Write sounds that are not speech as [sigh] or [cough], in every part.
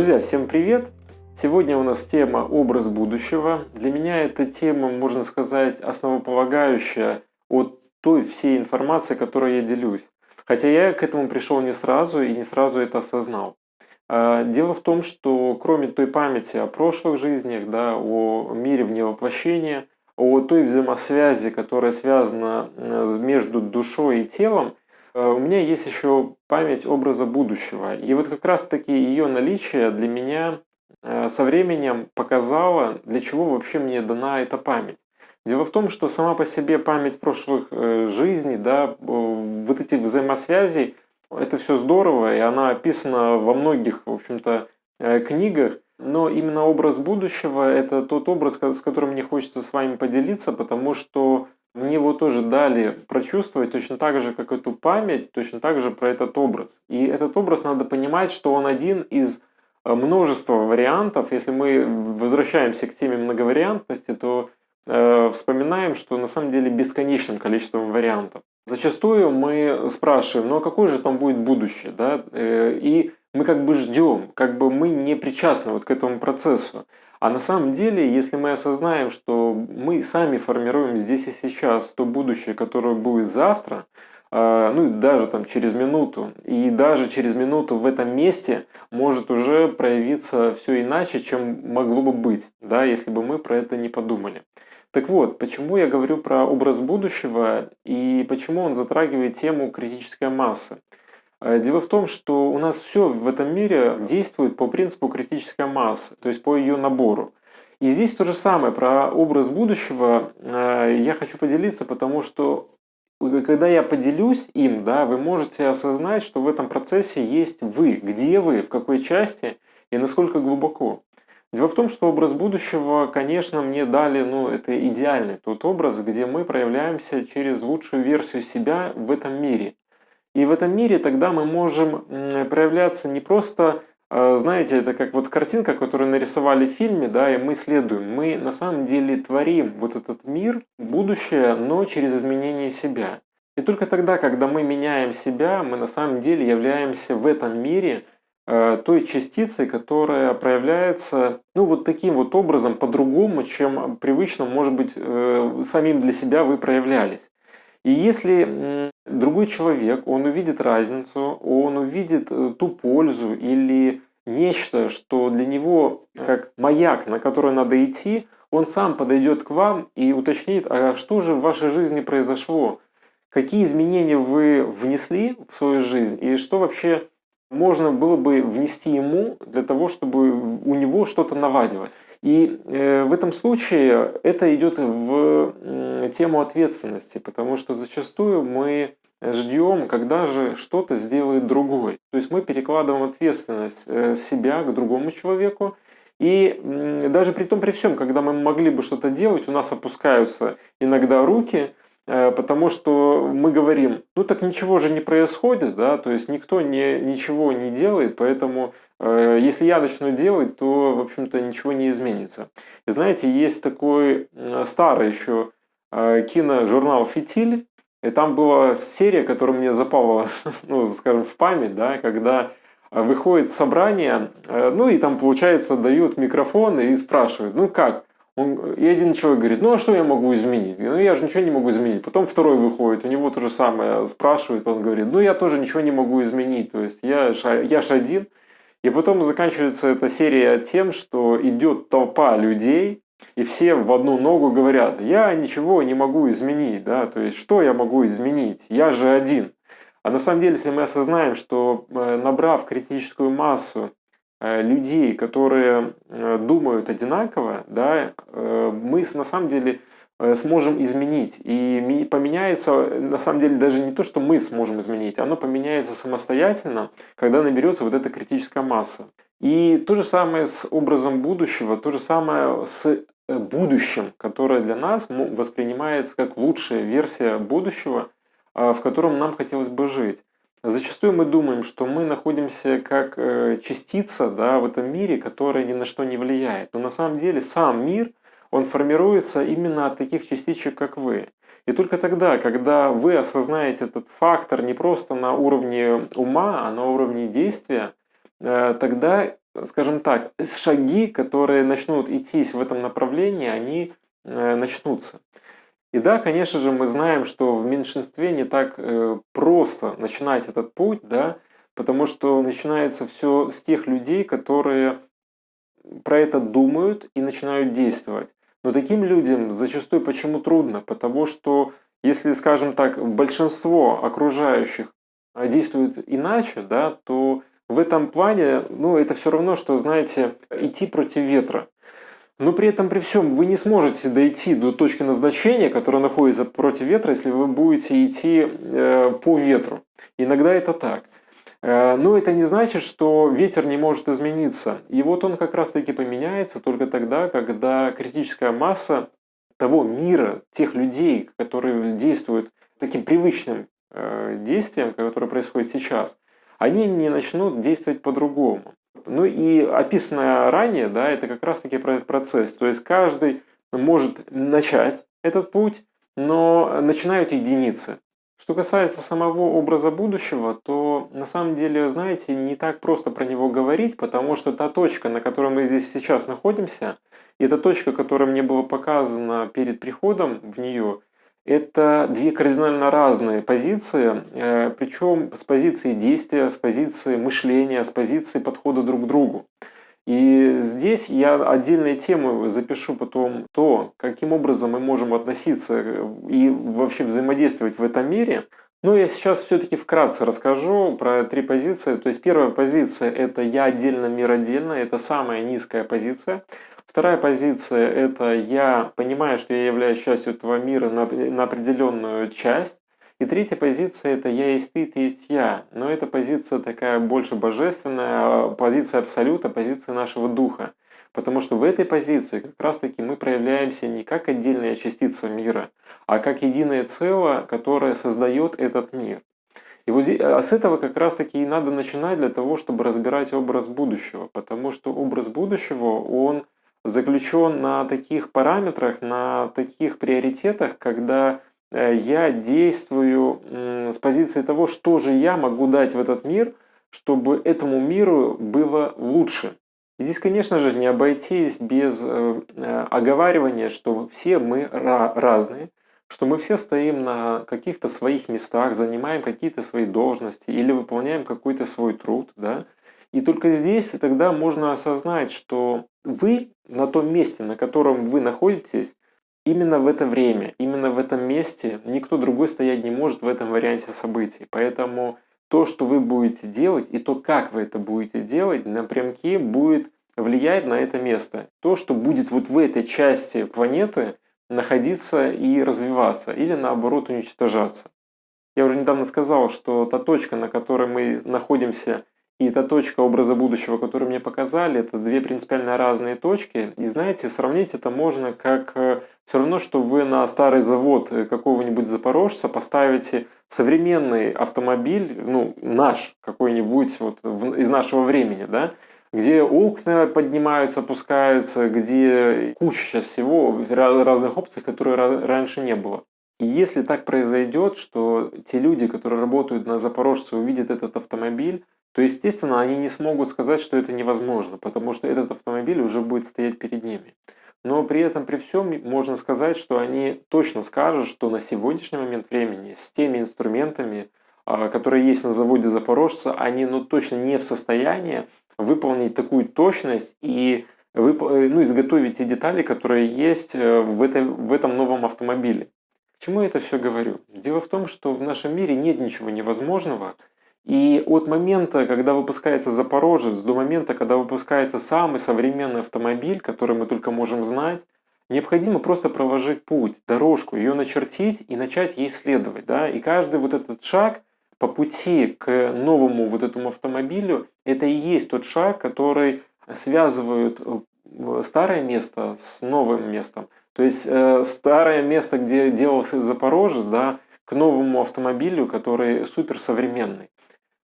Друзья, всем привет! Сегодня у нас тема «Образ будущего». Для меня эта тема, можно сказать, основополагающая от той всей информации, которой я делюсь. Хотя я к этому пришел не сразу и не сразу это осознал. А, дело в том, что кроме той памяти о прошлых жизнях, да, о мире вне воплощения, о той взаимосвязи, которая связана э, между душой и телом, у меня есть еще память образа будущего. И вот как раз-таки ее наличие для меня э, со временем показало, для чего вообще мне дана эта память. Дело в том, что сама по себе память прошлых жизней, да, вот этих взаимосвязей, это все здорово, и она описана во многих, в общем-то, книгах. Но именно образ будущего – это тот образ, с которым мне хочется с вами поделиться, потому что мне его тоже дали прочувствовать точно так же, как эту память, точно так же про этот образ. И этот образ надо понимать, что он один из э, множества вариантов. Если мы возвращаемся к теме многовариантности, то э, вспоминаем, что на самом деле бесконечным количеством вариантов. Зачастую мы спрашиваем, ну а какое же там будет будущее? Да? Э, и мы как бы ждем, как бы мы не причастны вот к этому процессу. А на самом деле, если мы осознаем, что мы сами формируем здесь и сейчас то будущее, которое будет завтра, а, ну и даже там через минуту, и даже через минуту в этом месте может уже проявиться все иначе, чем могло бы быть, да, если бы мы про это не подумали. Так вот, почему я говорю про образ будущего и почему он затрагивает тему критической массы? Э, дело в том, что у нас все в этом мире действует по принципу критической массы, то есть по ее набору. И здесь то же самое про образ будущего э, я хочу поделиться, потому что когда я поделюсь им, да, вы можете осознать, что в этом процессе есть вы, где вы, в какой части и насколько глубоко. Дело в том, что образ будущего, конечно, мне дали, ну, это идеальный тот образ, где мы проявляемся через лучшую версию себя в этом мире. И в этом мире тогда мы можем проявляться не просто, э, знаете, это как вот картинка, которую нарисовали в фильме, да, и мы следуем. Мы на самом деле творим вот этот мир, будущее, но через изменение себя. И только тогда, когда мы меняем себя, мы на самом деле являемся в этом мире э, той частицей, которая проявляется, ну, вот таким вот образом, по-другому, чем привычно, может быть, э, самим для себя вы проявлялись. И если другой человек, он увидит разницу, он увидит э, ту пользу или нечто, что для него как маяк, на который надо идти, он сам подойдет к вам и уточнит, а что же в вашей жизни произошло, какие изменения вы внесли в свою жизнь? И что вообще можно было бы внести ему для того, чтобы у него что-то навадилось. И э, в этом случае это идет в тему ответственности, потому что зачастую мы ждем, когда же что-то сделает другой. То есть мы перекладываем ответственность э, себя к другому человеку, и даже при том, при всем, когда мы могли бы что-то делать, у нас опускаются иногда руки, потому что мы говорим, ну так ничего же не происходит, да, то есть никто не, ничего не делает, поэтому э, если я начну делать, то, в общем-то, ничего не изменится. И знаете, есть такой э, старый еще э, киножурнал «Фитиль», и там была серия, которая мне запала, [laughs] ну, скажем, в память, да, когда выходит собрание, э, ну и там, получается, дают микрофон и спрашивают, ну как, он, и один человек говорит, ну а что я могу изменить? Ну я же ничего не могу изменить. Потом второй выходит, у него то же самое спрашивает, он говорит, ну я тоже ничего не могу изменить. То есть я, я ж один. И потом заканчивается эта серия тем, что идет толпа людей, и все в одну ногу говорят, я ничего не могу изменить. Да? То есть что я могу изменить? Я же один. А на самом деле, если мы осознаем, что э, набрав критическую массу людей, которые э, думают одинаково, да, э, мы на самом деле сможем изменить. И поменяется, на самом деле, даже не то, что мы сможем изменить, оно поменяется самостоятельно, когда наберется вот эта критическая масса. И то же самое с образом будущего, то же самое с будущим, которое для нас воспринимается как лучшая версия будущего, в котором нам хотелось бы жить. Зачастую мы думаем, что мы находимся как э, частица да, в этом мире, которая ни на что не влияет. Но на самом деле сам мир, он формируется именно от таких частичек, как вы. И только тогда, когда вы осознаете этот фактор не просто на уровне ума, а на уровне действия, э, тогда скажем так, шаги, которые начнут идти в этом направлении, они э, начнутся. И да, конечно же, мы знаем, что в меньшинстве не так э, просто начинать этот путь, да, потому что начинается все с тех людей, которые про это думают и начинают действовать. Но таким людям зачастую почему трудно? Потому что если, скажем так, большинство окружающих а, действует иначе, да, то в этом плане, ну, это все равно, что, знаете, идти против ветра. Но при этом, при всем, вы не сможете дойти до точки назначения, которая находится против ветра, если вы будете идти э, по ветру. Иногда это так. Э, но это не значит, что ветер не может измениться. И вот он как раз-таки поменяется только тогда, когда критическая масса того мира, тех людей, которые действуют таким привычным э, действием, которое происходит сейчас, они не начнут действовать по-другому. Ну и описанное ранее, да, это как раз-таки про этот процесс. То есть каждый может начать этот путь, но начинают единицы. Что касается самого образа будущего, то на самом деле, знаете, не так просто про него говорить, потому что та точка, на которой мы здесь сейчас находимся, и та точка, которая мне была показана перед приходом в нее, это две кардинально разные позиции, э, причем с позиции действия, с позиции мышления, с позиции подхода друг к другу. И здесь я отдельные темы запишу потом то, каким образом мы можем относиться и вообще взаимодействовать в этом мире. Но я сейчас все-таки вкратце расскажу про три позиции. То есть первая позиция – это «я отдельно, мир отдельно», это самая низкая позиция. Вторая позиция – это я понимаю, что я являюсь частью этого мира на, на определенную часть. И третья позиция – это «я есть ты, ты есть я». Но эта позиция такая больше божественная, позиция абсолюта, позиция нашего духа. Потому что в этой позиции как раз-таки мы проявляемся не как отдельная частица мира, а как единое целое, которое создает этот мир. И вот а с этого как раз-таки и надо начинать для того, чтобы разбирать образ будущего. Потому что образ будущего, он заключен на таких параметрах, на таких приоритетах, когда э, я действую с позиции того, что же я могу дать в этот мир, чтобы этому миру было лучше. И здесь, конечно же, не обойтись без э, э, оговаривания, что все мы разные, что мы все стоим на каких-то своих местах, занимаем какие-то свои должности или выполняем какой-то свой труд, да, и только здесь тогда можно осознать, что вы на том месте, на котором вы находитесь, именно в это время, именно в этом месте никто другой стоять не может в этом варианте событий. Поэтому то, что вы будете делать, и то, как вы это будете делать, напрямки будет влиять на это место. То, что будет вот в этой части планеты находиться и развиваться, или наоборот уничтожаться. Я уже недавно сказал, что та точка, на которой мы находимся и эта точка образа будущего, которую мне показали, это две принципиально разные точки. И знаете, сравнить это можно как э, все равно, что вы на старый завод э, какого-нибудь запорожца поставите современный автомобиль, ну, наш какой-нибудь вот из нашего времени, да, где окна поднимаются, опускаются, где куча сейчас всего, разных опций, которые раньше не было. И если так произойдет, что те люди, которые работают на Запорожце, увидят этот автомобиль, то, естественно, они не смогут сказать, что это невозможно, потому что этот автомобиль уже будет стоять перед ними. Но при этом, при всем, можно сказать, что они точно скажут, что на сегодняшний момент времени с теми инструментами, а, которые есть на заводе Запорожца, они ну, точно не в состоянии выполнить такую точность и. Э, ну, изготовить те детали, которые есть э, в, этой, в этом новом автомобиле. К чему я это все говорю? Дело в том, что в нашем мире нет ничего невозможного – и от момента, когда выпускается Запорожец, до момента, когда выпускается самый современный автомобиль, который мы только можем знать, необходимо просто проложить путь, дорожку, ее начертить и начать ей следовать. Да? И каждый вот этот шаг по пути к новому вот этому автомобилю, это и есть тот шаг, который связывает э, старое место с новым местом. То есть э, старое место, где делался Запорожец, да, к новому автомобилю, который суперсовременный.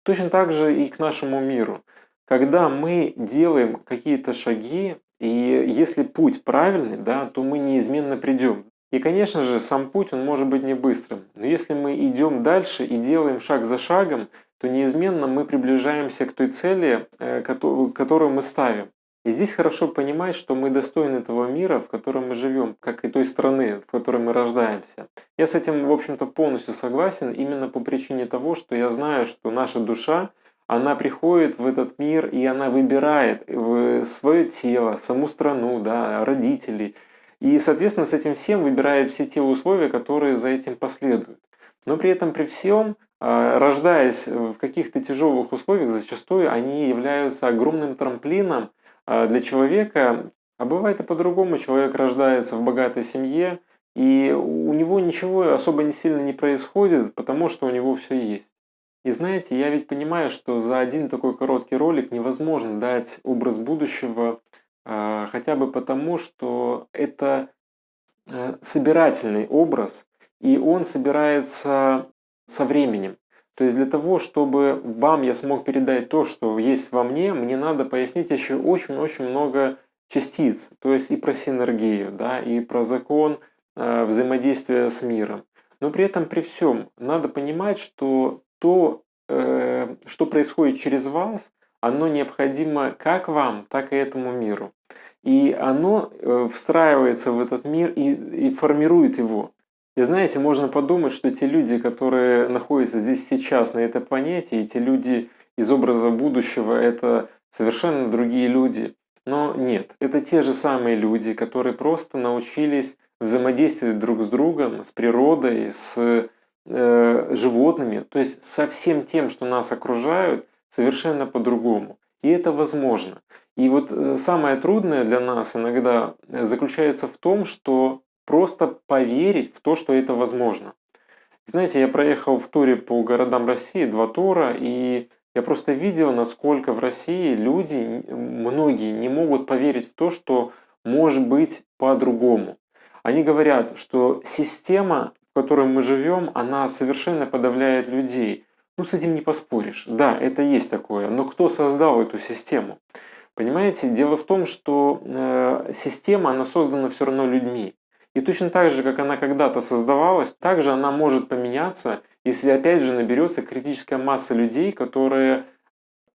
Точно так же и к нашему миру. Когда мы делаем какие-то шаги, и если путь правильный, да, то мы неизменно придем. И, конечно же, сам путь, он может быть не быстрым. Но если мы идем дальше и делаем шаг за шагом, то неизменно мы приближаемся к той цели, э, которую мы ставим. И здесь хорошо понимать, что мы достойны того мира, в котором мы живем, как и той страны, в которой мы рождаемся. Я с этим, в общем-то, полностью согласен, именно по причине того, что я знаю, что наша душа, она приходит в этот мир, и она выбирает свое тело, саму страну, да, родителей. И, соответственно, с этим всем выбирает все те условия, которые за этим последуют. Но при этом, при всем, а, рождаясь в каких-то тяжелых условиях, зачастую они являются огромным трамплином для человека, а бывает и по-другому, человек рождается в богатой семье, и у него ничего особо не сильно не происходит, потому что у него все есть. И знаете, я ведь понимаю, что за один такой короткий ролик невозможно дать образ будущего, а, хотя бы потому, что это э, собирательный образ, и он собирается со временем. То есть для того, чтобы вам я смог передать то, что есть во мне, мне надо пояснить еще очень-очень много частиц. То есть и про синергию, да, и про закон э, взаимодействия с миром. Но при этом, при всем, надо понимать, что то, э, что происходит через вас, оно необходимо как вам, так и этому миру. И оно э, встраивается в этот мир и, и формирует его. И знаете, можно подумать, что те люди, которые находятся здесь сейчас, на этой планете, и те люди из образа будущего, это совершенно другие люди. Но нет, это те же самые люди, которые просто научились взаимодействовать друг с другом, с природой, с э, животными, то есть со всем тем, что нас окружают, совершенно по-другому. И это возможно. И вот э, самое трудное для нас иногда заключается в том, что просто поверить в то, что это возможно. Знаете, я проехал в туре по городам России, два тура, и я просто видел, насколько в России люди, многие, не могут поверить в то, что может быть по-другому. Они говорят, что система, в которой мы живем, она совершенно подавляет людей. Ну, с этим не поспоришь. Да, это есть такое. Но кто создал эту систему? Понимаете, дело в том, что э, система, она создана все равно людьми. И точно так же, как она когда-то создавалась, также она может поменяться, если опять же наберется критическая масса людей, которые,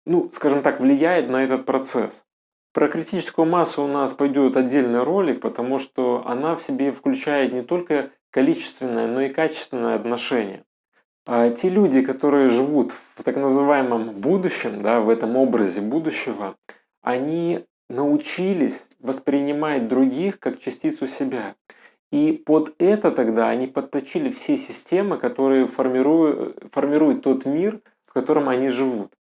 ну, скажем так, влияет на этот процесс. Про критическую массу у нас пойдет отдельный ролик, потому что она в себе включает не только количественное, но и качественное отношение. А те люди, которые живут в так называемом будущем, да, в этом образе будущего, они научились воспринимать других как частицу себя. И под это тогда они подточили все системы, которые формируют, формируют тот мир, в котором они живут.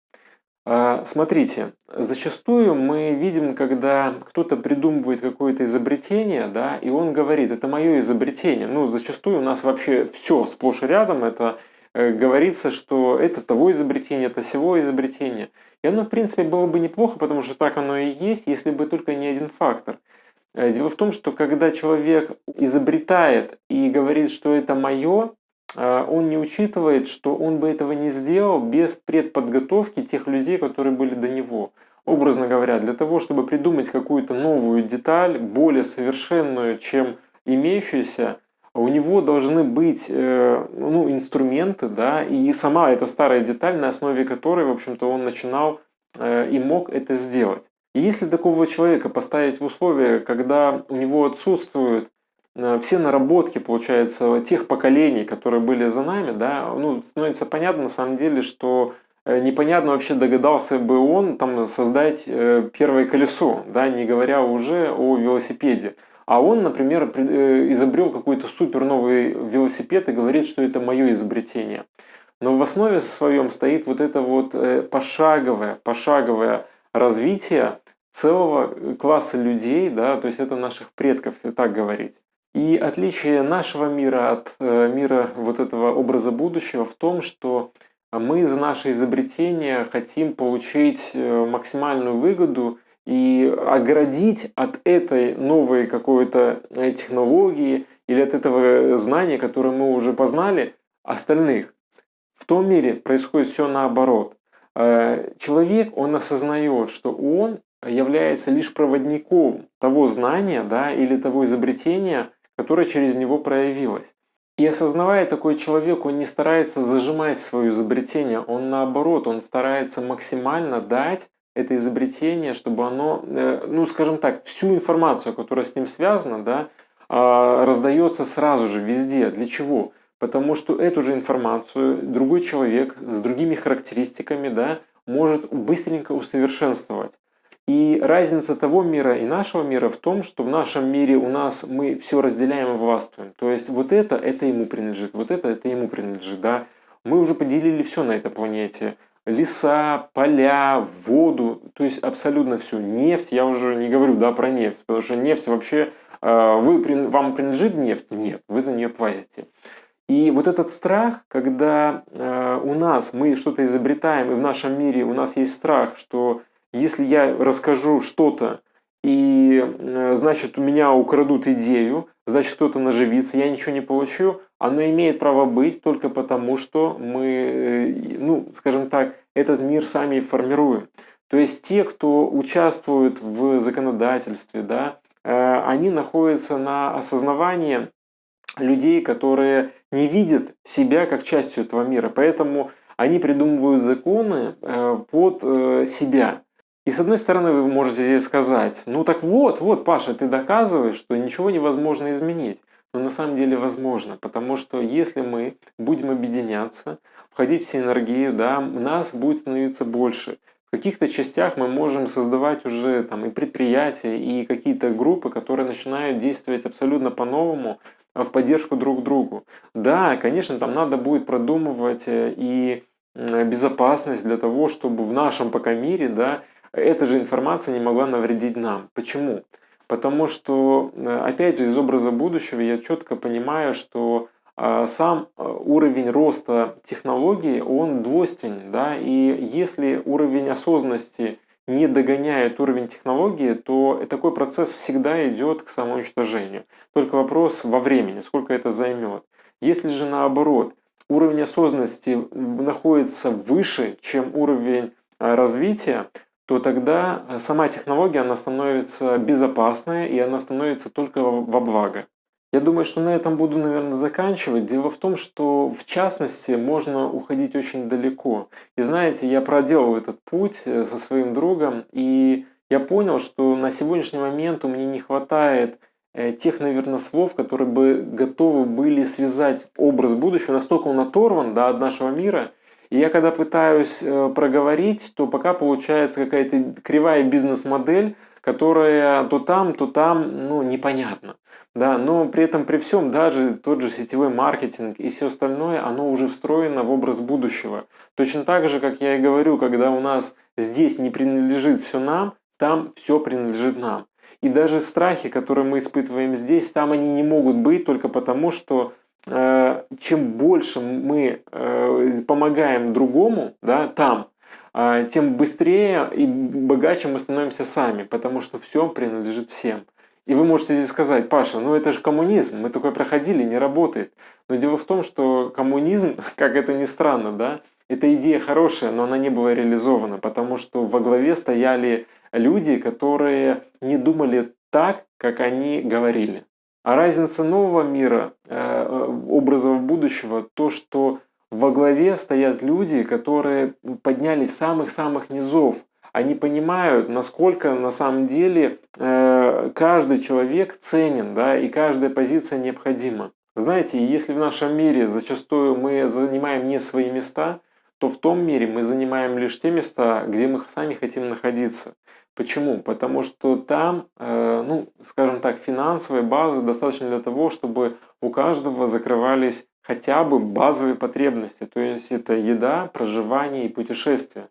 А, смотрите, зачастую мы видим, когда кто-то придумывает какое-то изобретение, да, и он говорит, это мое изобретение. Ну, зачастую у нас вообще все сплошь и рядом, это э, говорится, что это того изобретение, это всего изобретение. И оно, в принципе, было бы неплохо, потому что так оно и есть, если бы только не один фактор – дело в том, что когда человек изобретает и говорит, что это мое, э, он не учитывает, что он бы этого не сделал без предподготовки тех людей, которые были до него. Образно говоря, для того, чтобы придумать какую-то новую деталь, более совершенную, чем имеющуюся, у него должны быть э, ну, инструменты, да, и сама эта старая деталь, на основе которой, в общем-то, он начинал и мог это сделать. И если такого человека поставить в условия, когда у него отсутствуют э, все наработки, получается, тех поколений, которые были за нами, да, ну, становится понятно на самом деле, что э, непонятно вообще догадался бы он там создать э, первое колесо, да, не говоря уже о велосипеде. А он, например, изобрел какой-то супер новый велосипед и говорит, что это мое изобретение. Но в основе своем стоит вот это вот пошаговое, пошаговое развития целого класса людей, да, то есть это наших предков, если так говорить. И отличие нашего мира от э, мира вот этого образа будущего в том, что мы за наше изобретение хотим получить э, максимальную выгоду и оградить от этой новой какой-то э, технологии или от этого знания, которое мы уже познали, остальных. В том мире происходит все наоборот. Э, человек, он осознает, что он является лишь проводником того знания да, или того изобретения, которое через него проявилось. И осознавая такой человек, он не старается зажимать свое изобретение, он наоборот, он старается максимально дать это изобретение, чтобы оно, э, ну скажем так, всю информацию, которая с ним связана, да, а, раздается сразу же везде. Для чего? Потому что эту же информацию другой человек с другими характеристиками да, может быстренько усовершенствовать. И разница того мира и нашего мира в том, что в нашем мире у нас мы все разделяем и властвуем. То есть вот это, это ему принадлежит, вот это, это ему принадлежит. Да? Мы уже поделили все на этой планете. Леса, поля, воду, то есть абсолютно все. Нефть, я уже не говорю да, про нефть, потому что нефть вообще, э, вы, вам принадлежит нефть? Нет, вы за нее платите. И вот этот страх, когда э, у нас мы что-то изобретаем, и в нашем мире у нас есть страх, что если я расскажу что-то, и э, значит у меня украдут идею, значит кто-то наживится, я ничего не получу, оно имеет право быть только потому, что мы, э, ну, скажем так, этот мир сами формируем. То есть те, кто участвует в законодательстве, да, э, они находятся на осознавании людей, которые не видят себя как частью этого мира. Поэтому они придумывают законы под себя. И с одной стороны вы можете здесь сказать, ну так вот, вот, Паша, ты доказываешь, что ничего невозможно изменить. Но на самом деле возможно, потому что если мы будем объединяться, входить в синергию, да, нас будет становиться больше. В каких-то частях мы можем создавать уже там и предприятия, и какие-то группы, которые начинают действовать абсолютно по-новому, а, в поддержку друг другу. Да, конечно, там надо будет продумывать э, и безопасность для того, чтобы в нашем пока мире, да, эта же информация не могла навредить нам. Почему? Потому что, э, опять же, из образа будущего я четко понимаю, что а, сам э, уровень роста технологий, он двойственен. Да? И если уровень осознанности не догоняет уровень технологии, то такой процесс всегда идет к самоуничтожению. Только вопрос во времени, сколько это займет. Если же наоборот, уровень осознанности находится выше, чем уровень э, развития, то тогда э, сама технология она становится безопасной и она становится только во благо. Я думаю, что на этом буду, наверное, заканчивать. Дело в том, что в частности можно уходить очень далеко. И знаете, я проделал этот путь э, со своим другом, и я понял, что на сегодняшний момент у меня не хватает э, тех, наверное, слов, которые бы готовы были связать образ будущего. Настолько он оторван да, от нашего мира – и я когда пытаюсь э, проговорить, то пока получается какая-то кривая бизнес-модель, которая то там, то там, ну, непонятно. Да, но при этом, при всем, даже тот же сетевой маркетинг и все остальное, оно уже встроено в образ будущего. Точно так же, как я и говорю, когда у нас здесь не принадлежит все нам, там все принадлежит нам. И даже страхи, которые мы испытываем здесь, там они не могут быть только потому, что чем больше мы э, помогаем другому да, там, э, тем быстрее и богаче мы становимся сами, потому что все принадлежит всем. И вы можете здесь сказать, Паша, ну это же коммунизм, мы такое проходили, не работает. Но дело в том, что коммунизм, [laughs] как это ни странно, да, эта идея хорошая, но она не была реализована, потому что во главе стояли люди, которые не думали так, как они говорили. А разница нового мира, э, э, образов будущего, то, что во главе стоят люди, которые поднялись самых-самых низов. Они понимают, насколько на самом деле э, каждый человек ценен, да, и каждая позиция необходима. Знаете, если в нашем мире зачастую мы занимаем не свои места, то в том мире мы занимаем лишь те места, где мы сами хотим находиться. Почему? Потому что там, э, ну, скажем так, финансовой базы достаточно для того, чтобы у каждого закрывались хотя бы базовые потребности. То есть это еда, проживание и путешествие.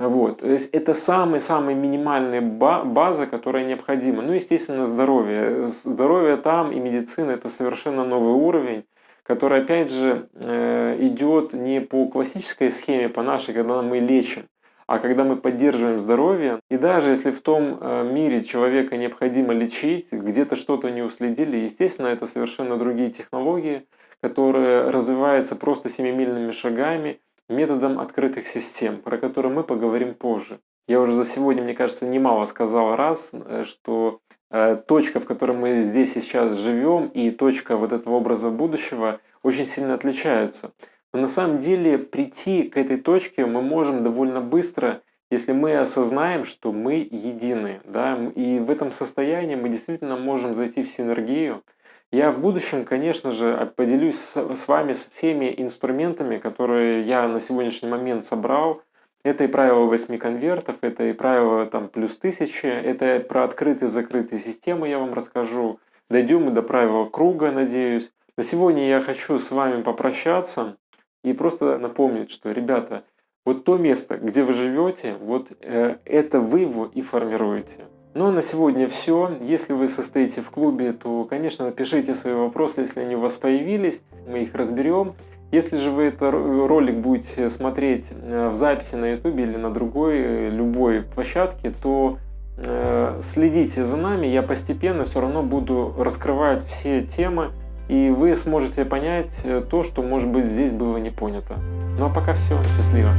Вот. То есть это самая-самая минимальная база, которая необходима. Ну, естественно, здоровье. Здоровье там и медицина – это совершенно новый уровень, который, опять же, э, идет не по классической схеме, по нашей, когда мы лечим, а когда мы поддерживаем здоровье, и даже если в том э, мире человека необходимо лечить, где-то что-то не уследили, естественно, это совершенно другие технологии, которые развиваются просто семимильными шагами методом открытых систем, про которые мы поговорим позже. Я уже за сегодня, мне кажется, немало сказал раз, э, что э, точка, в которой мы здесь и сейчас живем, и точка вот этого образа будущего очень сильно отличаются. На самом деле прийти к этой точке мы можем довольно быстро, если мы осознаем, что мы едины. Да? И в этом состоянии мы действительно можем зайти в синергию. Я в будущем, конечно же, поделюсь с вами со всеми инструментами, которые я на сегодняшний момент собрал. Это и правило 8 конвертов, это и правило там, плюс 1000, это про открытые и закрытые системы я вам расскажу. Дойдем мы до правила круга, надеюсь. На сегодня я хочу с вами попрощаться и просто напомнить, что, ребята, вот то место, где вы живете, вот э, это вы его и формируете. Ну а на сегодня все. Если вы состоите в клубе, то, конечно, напишите свои вопросы, если они у вас появились, мы их разберем. Если же вы этот ролик будете смотреть э, в записи на YouTube или на другой, э, любой площадке, то э, следите за нами, я постепенно все равно буду раскрывать все темы, и вы сможете понять то, что, может быть, здесь было не понято. Ну а пока все, счастливо!